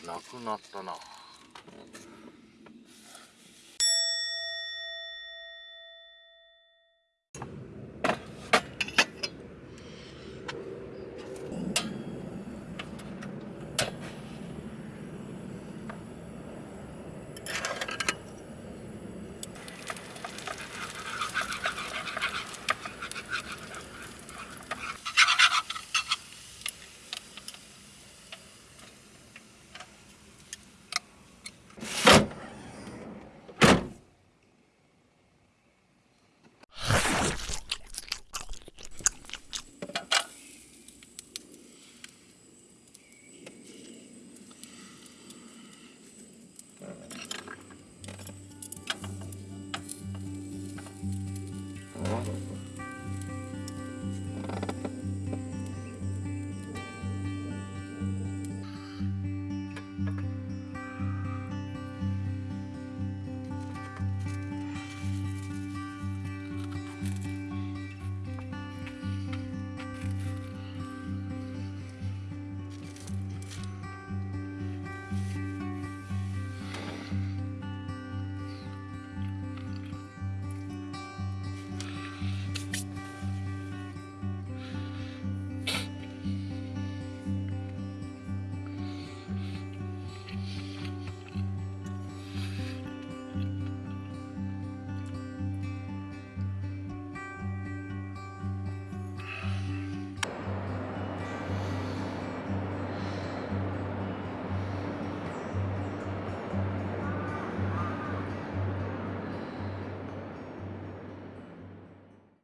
がなくなったな。